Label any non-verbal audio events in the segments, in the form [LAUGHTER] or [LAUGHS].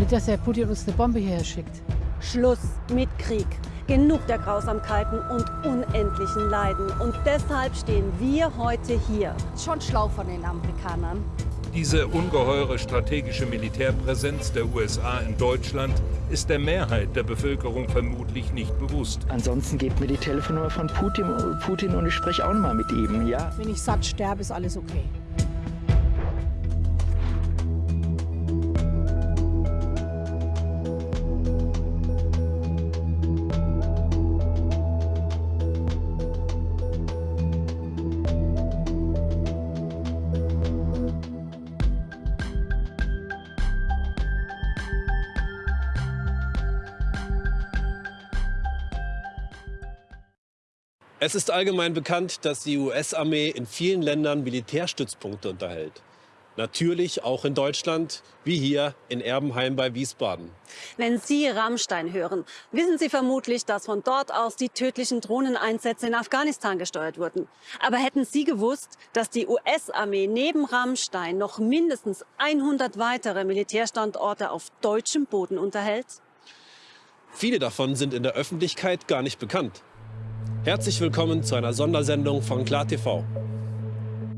Nicht, dass der Putin uns eine Bombe hierher schickt. Schluss mit Krieg. Genug der Grausamkeiten und unendlichen Leiden. Und deshalb stehen wir heute hier. Schon schlau von den Amerikanern. Diese ungeheure strategische Militärpräsenz der USA in Deutschland ist der Mehrheit der Bevölkerung vermutlich nicht bewusst. Ansonsten gebt mir die Telefonnummer von Putin, Putin und ich spreche auch noch mal mit ihm, ja? Wenn ich satt sterbe, ist alles okay. Es ist allgemein bekannt, dass die US-Armee in vielen Ländern Militärstützpunkte unterhält. Natürlich auch in Deutschland, wie hier in Erbenheim bei Wiesbaden. Wenn Sie Rammstein hören, wissen Sie vermutlich, dass von dort aus die tödlichen Drohneneinsätze in Afghanistan gesteuert wurden. Aber hätten Sie gewusst, dass die US-Armee neben Rammstein noch mindestens 100 weitere Militärstandorte auf deutschem Boden unterhält? Viele davon sind in der Öffentlichkeit gar nicht bekannt. Herzlich willkommen zu einer Sondersendung von KlarTV.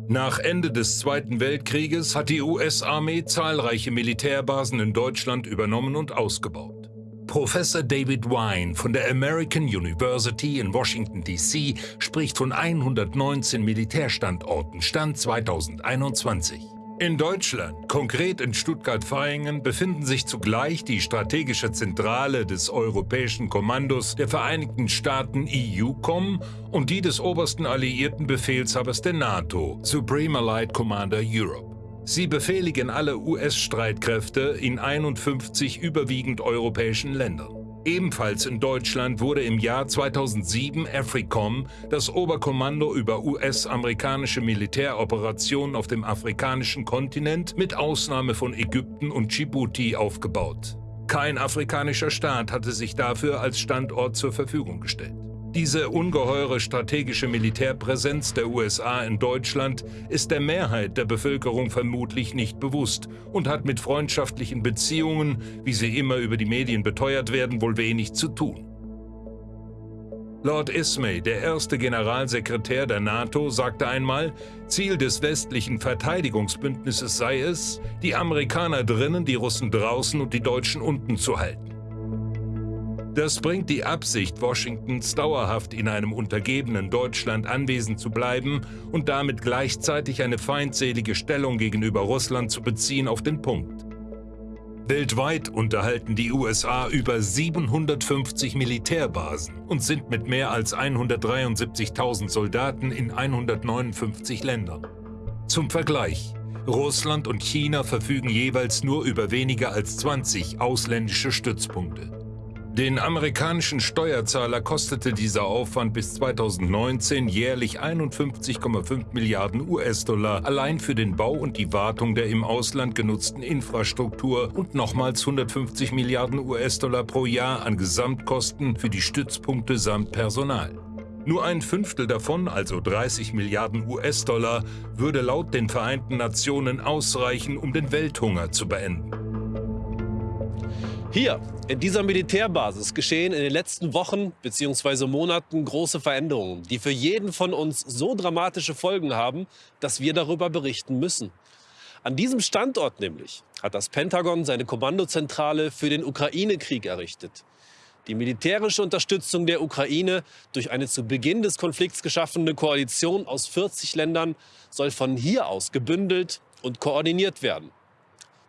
Nach Ende des Zweiten Weltkrieges hat die US-Armee zahlreiche Militärbasen in Deutschland übernommen und ausgebaut. Professor David Wine von der American University in Washington, D.C. spricht von 119 Militärstandorten, Stand 2021. In Deutschland, konkret in Stuttgart-Vaihingen, befinden sich zugleich die strategische Zentrale des Europäischen Kommandos der Vereinigten Staaten EUCOM und die des obersten alliierten Befehlshabers der NATO, Supreme Allied Commander Europe. Sie befehligen alle US-Streitkräfte in 51 überwiegend europäischen Ländern. Ebenfalls in Deutschland wurde im Jahr 2007 AFRICOM, das Oberkommando über US-amerikanische Militäroperationen auf dem afrikanischen Kontinent mit Ausnahme von Ägypten und Djibouti aufgebaut. Kein afrikanischer Staat hatte sich dafür als Standort zur Verfügung gestellt. Diese ungeheure strategische Militärpräsenz der USA in Deutschland ist der Mehrheit der Bevölkerung vermutlich nicht bewusst und hat mit freundschaftlichen Beziehungen, wie sie immer über die Medien beteuert werden, wohl wenig zu tun. Lord Ismay, der erste Generalsekretär der NATO, sagte einmal, Ziel des westlichen Verteidigungsbündnisses sei es, die Amerikaner drinnen, die Russen draußen und die Deutschen unten zu halten. Das bringt die Absicht Washingtons, dauerhaft in einem untergebenen Deutschland anwesend zu bleiben und damit gleichzeitig eine feindselige Stellung gegenüber Russland zu beziehen, auf den Punkt. Weltweit unterhalten die USA über 750 Militärbasen und sind mit mehr als 173.000 Soldaten in 159 Ländern. Zum Vergleich, Russland und China verfügen jeweils nur über weniger als 20 ausländische Stützpunkte. Den amerikanischen Steuerzahler kostete dieser Aufwand bis 2019 jährlich 51,5 Milliarden US-Dollar allein für den Bau und die Wartung der im Ausland genutzten Infrastruktur und nochmals 150 Milliarden US-Dollar pro Jahr an Gesamtkosten für die Stützpunkte samt Personal. Nur ein Fünftel davon, also 30 Milliarden US-Dollar, würde laut den Vereinten Nationen ausreichen, um den Welthunger zu beenden. Hier, in dieser Militärbasis, geschehen in den letzten Wochen bzw. Monaten große Veränderungen, die für jeden von uns so dramatische Folgen haben, dass wir darüber berichten müssen. An diesem Standort nämlich hat das Pentagon seine Kommandozentrale für den Ukraine-Krieg errichtet. Die militärische Unterstützung der Ukraine durch eine zu Beginn des Konflikts geschaffene Koalition aus 40 Ländern soll von hier aus gebündelt und koordiniert werden.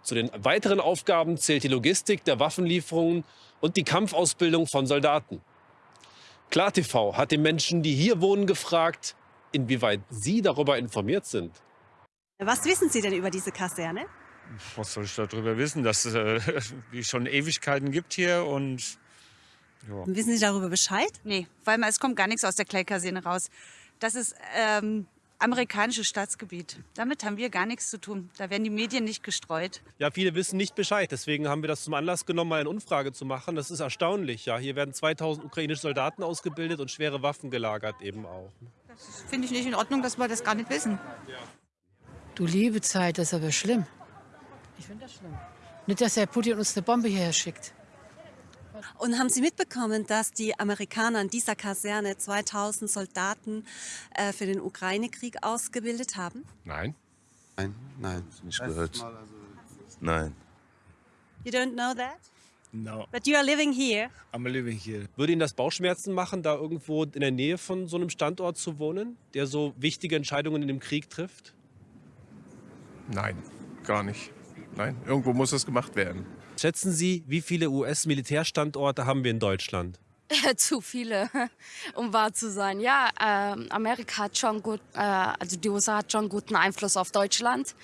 Zu den weiteren Aufgaben zählt die Logistik der Waffenlieferungen und die Kampfausbildung von Soldaten. KlarTV hat die Menschen, die hier wohnen, gefragt, inwieweit sie darüber informiert sind. Was wissen Sie denn über diese Kaserne? Was soll ich darüber wissen, dass es äh, [LAUGHS] schon Ewigkeiten gibt hier und ja. Wissen Sie darüber Bescheid? Nee, weil es kommt gar nichts aus der Kleikaserne raus. Das ist ähm, amerikanisches Staatsgebiet. Damit haben wir gar nichts zu tun. Da werden die Medien nicht gestreut. Ja, viele wissen nicht Bescheid. Deswegen haben wir das zum Anlass genommen, mal eine Umfrage zu machen. Das ist erstaunlich. Ja, hier werden 2000 ukrainische Soldaten ausgebildet und schwere Waffen gelagert eben auch. Das finde ich nicht in Ordnung, dass wir das gar nicht wissen. Du liebe Zeit, das ist aber schlimm. Ich finde das schlimm. Nicht, dass der Putin uns eine Bombe hierher schickt. Und haben Sie mitbekommen, dass die Amerikaner in dieser Kaserne 2000 Soldaten äh, für den Ukraine-Krieg ausgebildet haben? Nein. Nein, nein, nicht gehört. Nein. You don't know that? No, But you are living here. I'm living here. Würde Ihnen das Bauchschmerzen machen, da irgendwo in der Nähe von so einem Standort zu wohnen, der so wichtige Entscheidungen in dem Krieg trifft? Nein, gar nicht. Nein, irgendwo muss das gemacht werden. Schätzen Sie, wie viele US-Militärstandorte haben wir in Deutschland? [LAUGHS] Zu viele, [LAUGHS] um wahr zu sein. Ja, ähm, Amerika hat schon gut, äh, also die USA hat schon guten Einfluss auf Deutschland.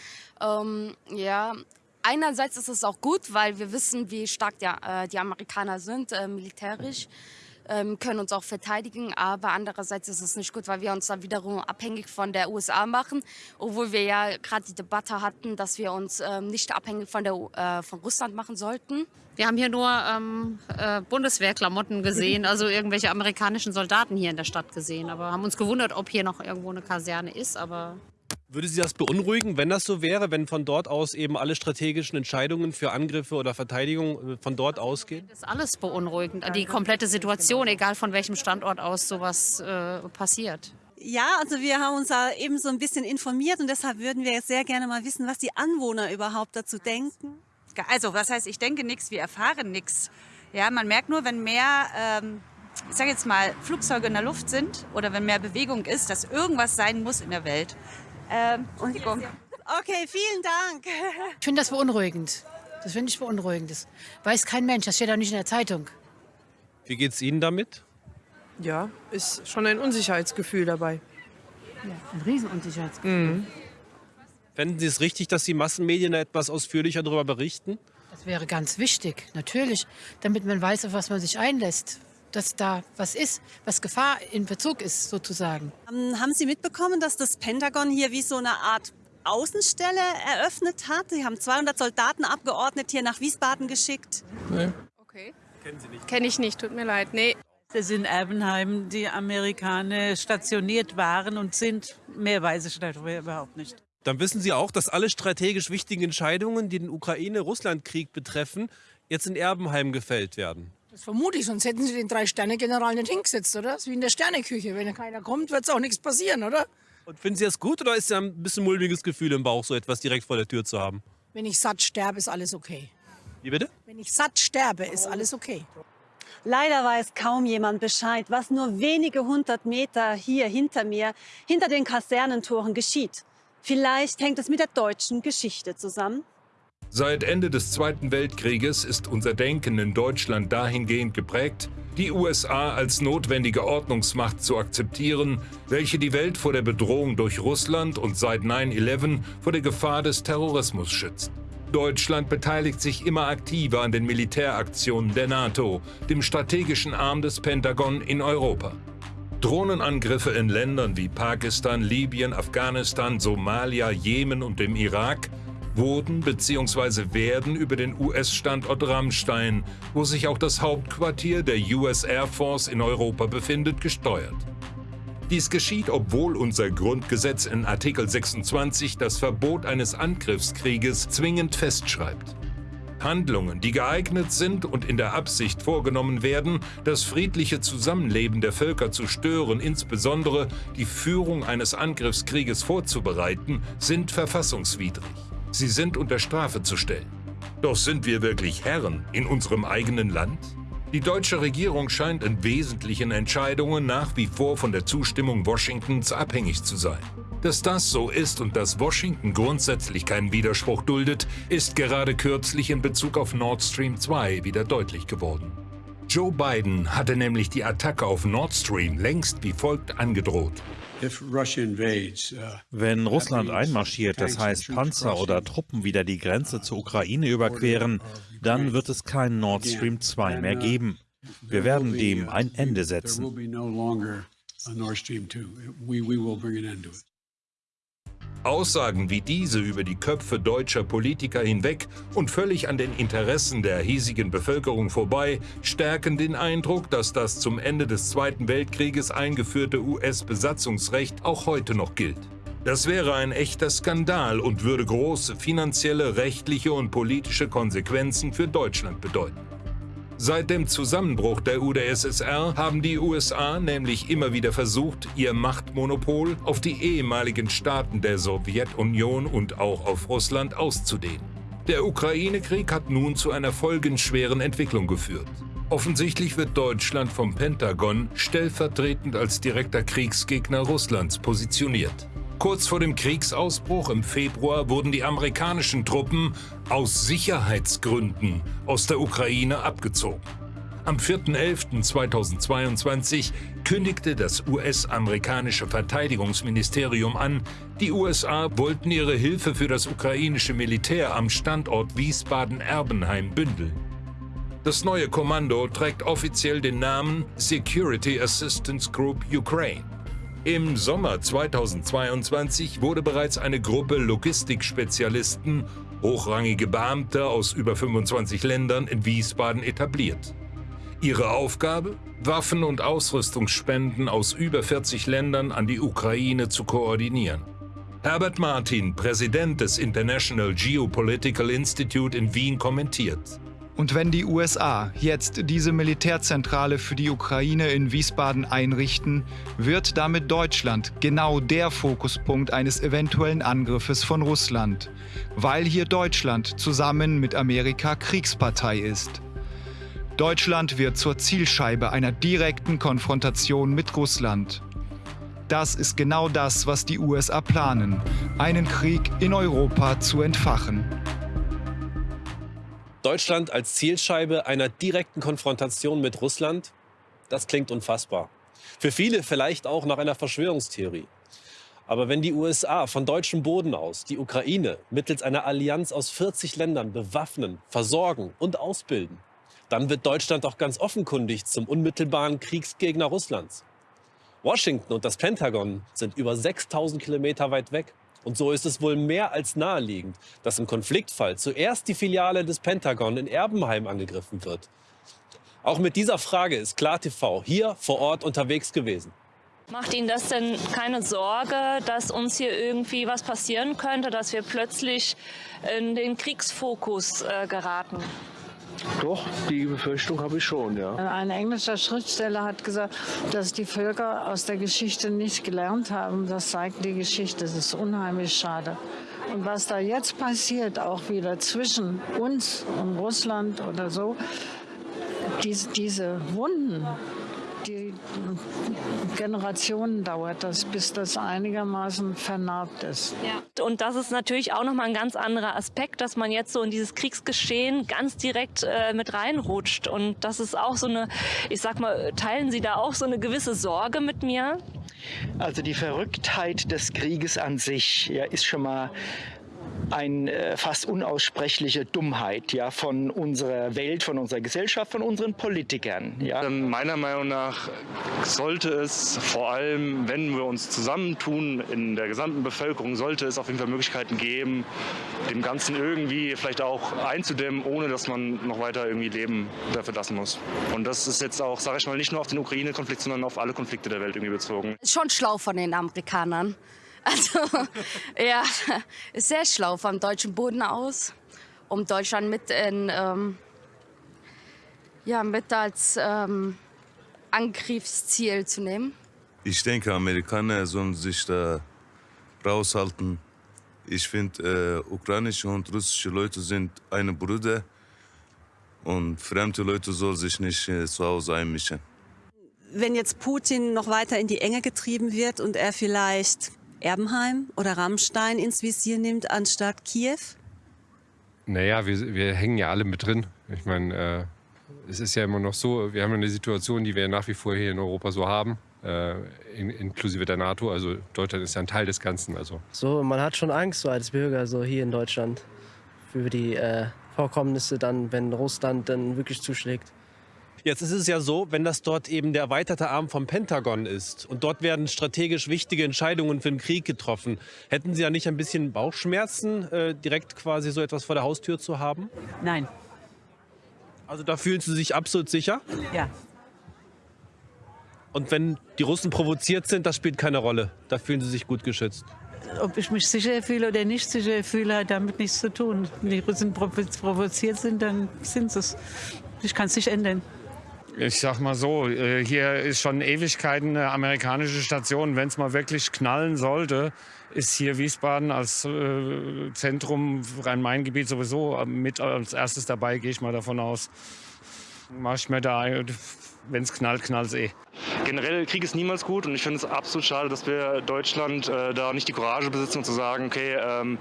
Ähm, ja, einerseits ist es auch gut, weil wir wissen, wie stark die, äh, die Amerikaner sind, äh, militärisch, ähm, können uns auch verteidigen. Aber andererseits ist es nicht gut, weil wir uns dann wiederum abhängig von der USA machen, obwohl wir ja gerade die Debatte hatten, dass wir uns ähm, nicht abhängig von, der, äh, von Russland machen sollten. Wir haben hier nur ähm, äh, Bundeswehrklamotten [LAUGHS] gesehen, also irgendwelche amerikanischen Soldaten hier in der Stadt gesehen. Aber haben uns gewundert, ob hier noch irgendwo eine Kaserne ist. Aber Würde Sie das beunruhigen, wenn das so wäre, wenn von dort aus eben alle strategischen Entscheidungen für Angriffe oder Verteidigung äh, von dort ausgehen? das ist alles beunruhigend. Die komplette Situation, egal von welchem Standort aus sowas äh, passiert. Ja, also wir haben uns da eben so ein bisschen informiert und deshalb würden wir jetzt sehr gerne mal wissen, was die Anwohner überhaupt dazu denken. Also, was heißt, ich denke nichts, wir erfahren nichts. Ja, man merkt nur, wenn mehr, ähm, ich sage jetzt mal, Flugzeuge in der Luft sind oder wenn mehr Bewegung ist, dass irgendwas sein muss in der Welt. Ähm, Entschuldigung. Okay, vielen Dank. Ich finde das beunruhigend. Das finde ich beunruhigend. Das weiß kein Mensch. Das steht auch nicht in der Zeitung. Wie geht es Ihnen damit? Ja, ist schon ein Unsicherheitsgefühl dabei. Ein Riesenunsicherheitsgefühl. Fänden Sie es richtig, dass die Massenmedien da etwas ausführlicher darüber berichten? Das wäre ganz wichtig, natürlich, damit man weiß, auf was man sich einlässt. Dass da was ist, was Gefahr in Bezug ist, sozusagen. Ähm, haben Sie mitbekommen, dass das Pentagon hier wie so eine Art Außenstelle eröffnet hat? Sie haben 200 Soldaten abgeordnet hier nach Wiesbaden geschickt. Okay. Kennen Sie nicht. Kenne ich nicht, tut mir leid. Nee. dass in Erbenheim die Amerikaner stationiert waren und sind. Mehr weiß ich darüber überhaupt nicht. Dann wissen Sie auch, dass alle strategisch wichtigen Entscheidungen, die den Ukraine-Russland-Krieg betreffen, jetzt in Erbenheim gefällt werden. Das vermute ich, sonst hätten sie den Drei-Sterne-General nicht hingesetzt, oder? Das ist wie in der Sterneküche. Wenn keiner kommt, wird es auch nichts passieren, oder? Und finden Sie das gut oder ist ja ein bisschen mulmiges Gefühl im Bauch, so etwas direkt vor der Tür zu haben? Wenn ich satt sterbe, ist alles okay. Wie bitte? Wenn ich satt sterbe, ist alles okay. Leider weiß kaum jemand Bescheid, was nur wenige hundert Meter hier hinter mir, hinter den Kasernentoren geschieht. Vielleicht hängt es mit der deutschen Geschichte zusammen. Seit Ende des Zweiten Weltkrieges ist unser Denken in Deutschland dahingehend geprägt, die USA als notwendige Ordnungsmacht zu akzeptieren, welche die Welt vor der Bedrohung durch Russland und seit 9-11 vor der Gefahr des Terrorismus schützt. Deutschland beteiligt sich immer aktiver an den Militäraktionen der NATO, dem strategischen Arm des Pentagon in Europa. Drohnenangriffe in Ländern wie Pakistan, Libyen, Afghanistan, Somalia, Jemen und dem Irak wurden bzw. werden über den US-Standort Rammstein, wo sich auch das Hauptquartier der US Air Force in Europa befindet, gesteuert. Dies geschieht, obwohl unser Grundgesetz in Artikel 26 das Verbot eines Angriffskrieges zwingend festschreibt. Handlungen, die geeignet sind und in der Absicht vorgenommen werden, das friedliche Zusammenleben der Völker zu stören, insbesondere die Führung eines Angriffskrieges vorzubereiten, sind verfassungswidrig. Sie sind unter Strafe zu stellen. Doch sind wir wirklich Herren in unserem eigenen Land? Die deutsche Regierung scheint in wesentlichen Entscheidungen nach wie vor von der Zustimmung Washingtons abhängig zu sein. Dass das so ist und dass Washington grundsätzlich keinen Widerspruch duldet, ist gerade kürzlich in Bezug auf Nord Stream 2 wieder deutlich geworden. Joe Biden hatte nämlich die Attacke auf Nord Stream längst wie folgt angedroht. Wenn Russland einmarschiert, das heißt Panzer oder Truppen wieder die Grenze zur Ukraine überqueren, dann wird es kein Nord Stream 2 mehr geben. Wir werden dem ein Ende setzen. Aussagen wie diese über die Köpfe deutscher Politiker hinweg und völlig an den Interessen der hiesigen Bevölkerung vorbei stärken den Eindruck, dass das zum Ende des Zweiten Weltkrieges eingeführte US-Besatzungsrecht auch heute noch gilt. Das wäre ein echter Skandal und würde große finanzielle, rechtliche und politische Konsequenzen für Deutschland bedeuten. Seit dem Zusammenbruch der UdSSR haben die USA nämlich immer wieder versucht, ihr Machtmonopol auf die ehemaligen Staaten der Sowjetunion und auch auf Russland auszudehnen. Der Ukraine-Krieg hat nun zu einer folgenschweren Entwicklung geführt. Offensichtlich wird Deutschland vom Pentagon stellvertretend als direkter Kriegsgegner Russlands positioniert. Kurz vor dem Kriegsausbruch im Februar wurden die amerikanischen Truppen aus Sicherheitsgründen aus der Ukraine abgezogen. Am 4.11.2022 kündigte das US-amerikanische Verteidigungsministerium an, die USA wollten ihre Hilfe für das ukrainische Militär am Standort Wiesbaden-Erbenheim bündeln. Das neue Kommando trägt offiziell den Namen Security Assistance Group Ukraine. Im Sommer 2022 wurde bereits eine Gruppe Logistikspezialisten, hochrangige Beamte aus über 25 Ländern in Wiesbaden etabliert. Ihre Aufgabe? Waffen- und Ausrüstungsspenden aus über 40 Ländern an die Ukraine zu koordinieren. Herbert Martin, Präsident des International Geopolitical Institute in Wien, kommentiert. Und wenn die USA jetzt diese Militärzentrale für die Ukraine in Wiesbaden einrichten, wird damit Deutschland genau der Fokuspunkt eines eventuellen Angriffes von Russland, weil hier Deutschland zusammen mit Amerika Kriegspartei ist. Deutschland wird zur Zielscheibe einer direkten Konfrontation mit Russland. Das ist genau das, was die USA planen, einen Krieg in Europa zu entfachen. Deutschland als Zielscheibe einer direkten Konfrontation mit Russland, das klingt unfassbar. Für viele vielleicht auch nach einer Verschwörungstheorie. Aber wenn die USA von deutschem Boden aus die Ukraine mittels einer Allianz aus 40 Ländern bewaffnen, versorgen und ausbilden, dann wird Deutschland auch ganz offenkundig zum unmittelbaren Kriegsgegner Russlands. Washington und das Pentagon sind über 6000 Kilometer weit weg. Und so ist es wohl mehr als naheliegend, dass im Konfliktfall zuerst die Filiale des Pentagon in Erbenheim angegriffen wird. Auch mit dieser Frage ist KlarTV hier vor Ort unterwegs gewesen. Macht Ihnen das denn keine Sorge, dass uns hier irgendwie was passieren könnte, dass wir plötzlich in den Kriegsfokus äh, geraten? Doch, die Befürchtung habe ich schon, ja. Ein englischer Schriftsteller hat gesagt, dass die Völker aus der Geschichte nicht gelernt haben. Das zeigt die Geschichte. Das ist unheimlich schade. Und was da jetzt passiert, auch wieder zwischen uns und Russland oder so, diese, diese Wunden, die Generationen dauert das, bis das einigermaßen vernarbt ist. Ja. Und das ist natürlich auch nochmal ein ganz anderer Aspekt, dass man jetzt so in dieses Kriegsgeschehen ganz direkt äh, mit reinrutscht. Und das ist auch so eine, ich sag mal, teilen Sie da auch so eine gewisse Sorge mit mir? Also die Verrücktheit des Krieges an sich ja, ist schon mal eine äh, fast unaussprechliche Dummheit ja, von unserer Welt, von unserer Gesellschaft, von unseren Politikern. Ja. Meiner Meinung nach sollte es vor allem, wenn wir uns zusammentun in der gesamten Bevölkerung, sollte es auf jeden Fall Möglichkeiten geben, dem Ganzen irgendwie vielleicht auch einzudämmen, ohne dass man noch weiter irgendwie Leben dafür lassen muss. Und das ist jetzt auch, sage ich mal, nicht nur auf den Ukraine-Konflikt, sondern auf alle Konflikte der Welt irgendwie bezogen. Ist schon schlau von den Amerikanern. Also, [LAUGHS] ja, ist sehr schlau vom deutschen Boden aus, um Deutschland mit, in, ähm, ja, mit als ähm, Angriffsziel zu nehmen. Ich denke, Amerikaner sollen sich da raushalten. Ich finde, äh, ukrainische und russische Leute sind eine Brüder und fremde Leute sollen sich nicht äh, zu Hause einmischen. Wenn jetzt Putin noch weiter in die Enge getrieben wird und er vielleicht Erbenheim oder Rammstein ins Visier nimmt, anstatt Kiew? Naja, wir, wir hängen ja alle mit drin. Ich meine, äh, es ist ja immer noch so, wir haben eine Situation, die wir nach wie vor hier in Europa so haben, äh, in, inklusive der NATO. Also Deutschland ist ja ein Teil des Ganzen. Also. So, man hat schon Angst so als Bürger so hier in Deutschland für die äh, Vorkommnisse dann, wenn Russland dann wirklich zuschlägt. Jetzt ist es ja so, wenn das dort eben der erweiterte Arm vom Pentagon ist und dort werden strategisch wichtige Entscheidungen für den Krieg getroffen, hätten Sie ja nicht ein bisschen Bauchschmerzen, äh, direkt quasi so etwas vor der Haustür zu haben? Nein. Also da fühlen Sie sich absolut sicher? Ja. Und wenn die Russen provoziert sind, das spielt keine Rolle. Da fühlen Sie sich gut geschützt. ob ich mich sicher fühle oder nicht sicher fühle, hat damit nichts zu tun. Wenn die Russen provoziert sind, dann sind sie es. Ich kann es nicht ändern. Ich sag mal so, äh, hier ist schon Ewigkeiten eine amerikanische Station. Wenn es mal wirklich knallen sollte, ist hier Wiesbaden als äh, Zentrum Rhein-Main-Gebiet sowieso mit als erstes dabei, gehe ich mal davon aus. Mach ich mir da, wenn es knallt, knallt eh. Generell Krieg ist niemals gut und ich finde es absolut schade, dass wir Deutschland äh, da nicht die Courage besitzen zu sagen, okay, ähm,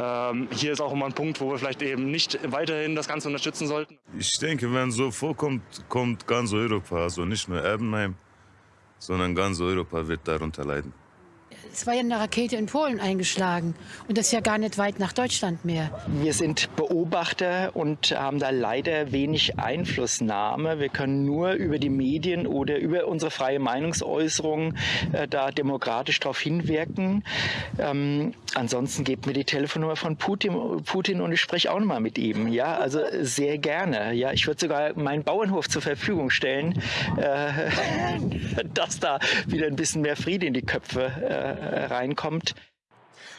ähm, hier ist auch immer ein Punkt, wo wir vielleicht eben nicht weiterhin das Ganze unterstützen sollten. Ich denke, wenn so vorkommt, kommt ganz Europa, also nicht nur Erbenheim, sondern ganz Europa wird darunter leiden. Es war ja eine Rakete in Polen eingeschlagen und das ja gar nicht weit nach Deutschland mehr. Wir sind Beobachter und haben da leider wenig Einflussnahme. Wir können nur über die Medien oder über unsere freie Meinungsäußerung äh, da demokratisch darauf hinwirken. Ähm, ansonsten gebt mir die Telefonnummer von Putin, Putin und ich spreche auch noch mal mit ihm. Ja, also sehr gerne. Ja, ich würde sogar meinen Bauernhof zur Verfügung stellen, äh, [LAUGHS] dass da wieder ein bisschen mehr Friede in die Köpfe äh, reinkommt.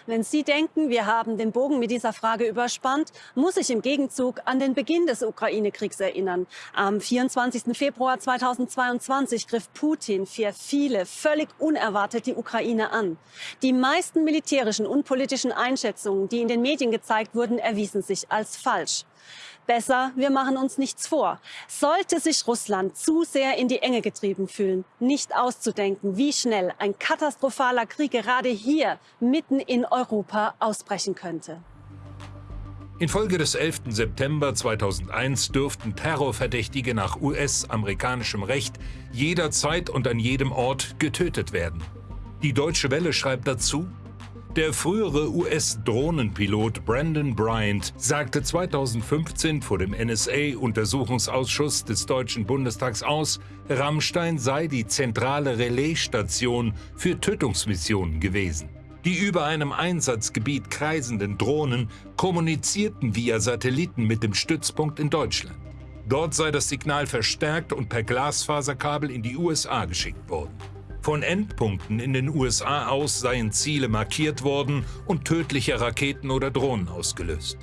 Wenn Sie denken, wir haben den Bogen mit dieser Frage überspannt, muss ich im Gegenzug an den Beginn des Ukraine-Kriegs erinnern. Am 24. Februar 2022 griff Putin für viele völlig unerwartet die Ukraine an. Die meisten militärischen und politischen Einschätzungen, die in den Medien gezeigt wurden, erwiesen sich als falsch. Besser, wir machen uns nichts vor. Sollte sich Russland zu sehr in die Enge getrieben fühlen, nicht auszudenken, wie schnell ein katastrophaler Krieg gerade hier mitten in Europa ausbrechen könnte. Infolge des 11. September 2001 dürften Terrorverdächtige nach US-amerikanischem Recht jederzeit und an jedem Ort getötet werden. Die Deutsche Welle schreibt dazu, der frühere US-Drohnenpilot Brandon Bryant sagte 2015 vor dem NSA-Untersuchungsausschuss des Deutschen Bundestags aus, Rammstein sei die zentrale Relaisstation für Tötungsmissionen gewesen. Die über einem Einsatzgebiet kreisenden Drohnen kommunizierten via Satelliten mit dem Stützpunkt in Deutschland. Dort sei das Signal verstärkt und per Glasfaserkabel in die USA geschickt worden. Von Endpunkten in den USA aus seien Ziele markiert worden und tödliche Raketen oder Drohnen ausgelöst.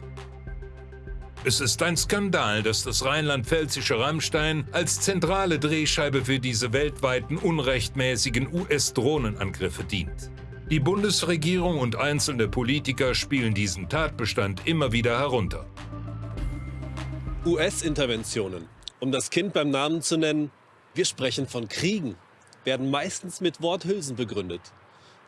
Es ist ein Skandal, dass das rheinland-pfälzische Rammstein als zentrale Drehscheibe für diese weltweiten unrechtmäßigen US-Drohnenangriffe dient. Die Bundesregierung und einzelne Politiker spielen diesen Tatbestand immer wieder herunter. US-Interventionen. Um das Kind beim Namen zu nennen, wir sprechen von Kriegen werden meistens mit Worthülsen begründet.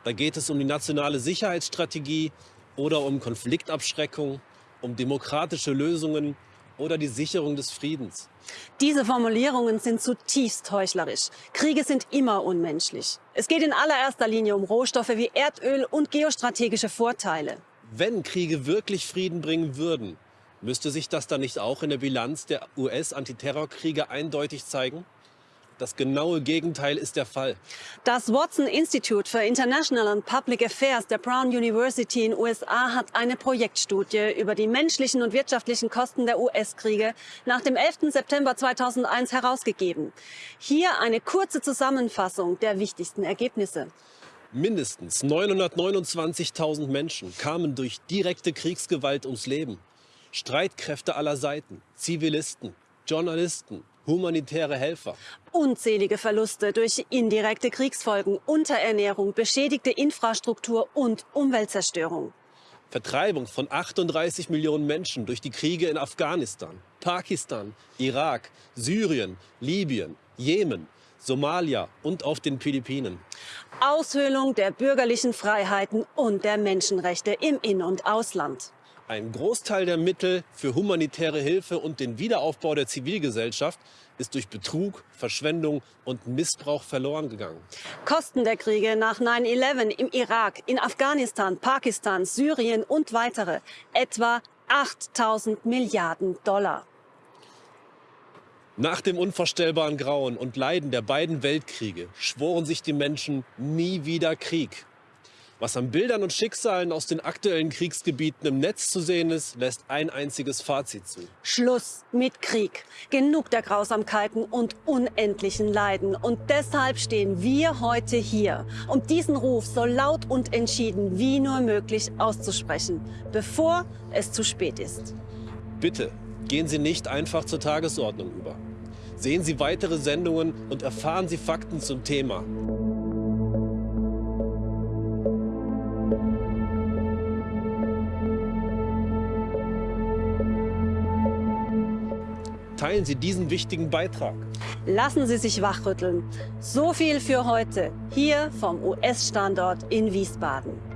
Da geht es um die nationale Sicherheitsstrategie oder um Konfliktabschreckung, um demokratische Lösungen oder die Sicherung des Friedens. Diese Formulierungen sind zutiefst heuchlerisch. Kriege sind immer unmenschlich. Es geht in allererster Linie um Rohstoffe wie Erdöl und geostrategische Vorteile. Wenn Kriege wirklich Frieden bringen würden, müsste sich das dann nicht auch in der Bilanz der US-Antiterrorkriege eindeutig zeigen? Das genaue Gegenteil ist der Fall. Das Watson Institute for International and Public Affairs der Brown University in USA hat eine Projektstudie über die menschlichen und wirtschaftlichen Kosten der US-Kriege nach dem 11. September 2001 herausgegeben. Hier eine kurze Zusammenfassung der wichtigsten Ergebnisse. Mindestens 929.000 Menschen kamen durch direkte Kriegsgewalt ums Leben. Streitkräfte aller Seiten, Zivilisten, Journalisten, humanitäre Helfer. Unzählige Verluste durch indirekte Kriegsfolgen, Unterernährung, beschädigte Infrastruktur und Umweltzerstörung. Vertreibung von 38 Millionen Menschen durch die Kriege in Afghanistan, Pakistan, Irak, Syrien, Libyen, Jemen, Somalia und auf den Philippinen. Aushöhlung der bürgerlichen Freiheiten und der Menschenrechte im In- und Ausland. Ein Großteil der Mittel für humanitäre Hilfe und den Wiederaufbau der Zivilgesellschaft ist durch Betrug, Verschwendung und Missbrauch verloren gegangen. Kosten der Kriege nach 9-11 im Irak, in Afghanistan, Pakistan, Syrien und weitere etwa 8000 Milliarden Dollar. Nach dem unvorstellbaren Grauen und Leiden der beiden Weltkriege schworen sich die Menschen nie wieder Krieg. Was an Bildern und Schicksalen aus den aktuellen Kriegsgebieten im Netz zu sehen ist, lässt ein einziges Fazit zu. Schluss mit Krieg. Genug der Grausamkeiten und unendlichen Leiden. Und deshalb stehen wir heute hier, um diesen Ruf so laut und entschieden wie nur möglich auszusprechen, bevor es zu spät ist. Bitte gehen Sie nicht einfach zur Tagesordnung über. Sehen Sie weitere Sendungen und erfahren Sie Fakten zum Thema. Teilen Sie diesen wichtigen Beitrag. Lassen Sie sich wachrütteln. So viel für heute hier vom US-Standort in Wiesbaden.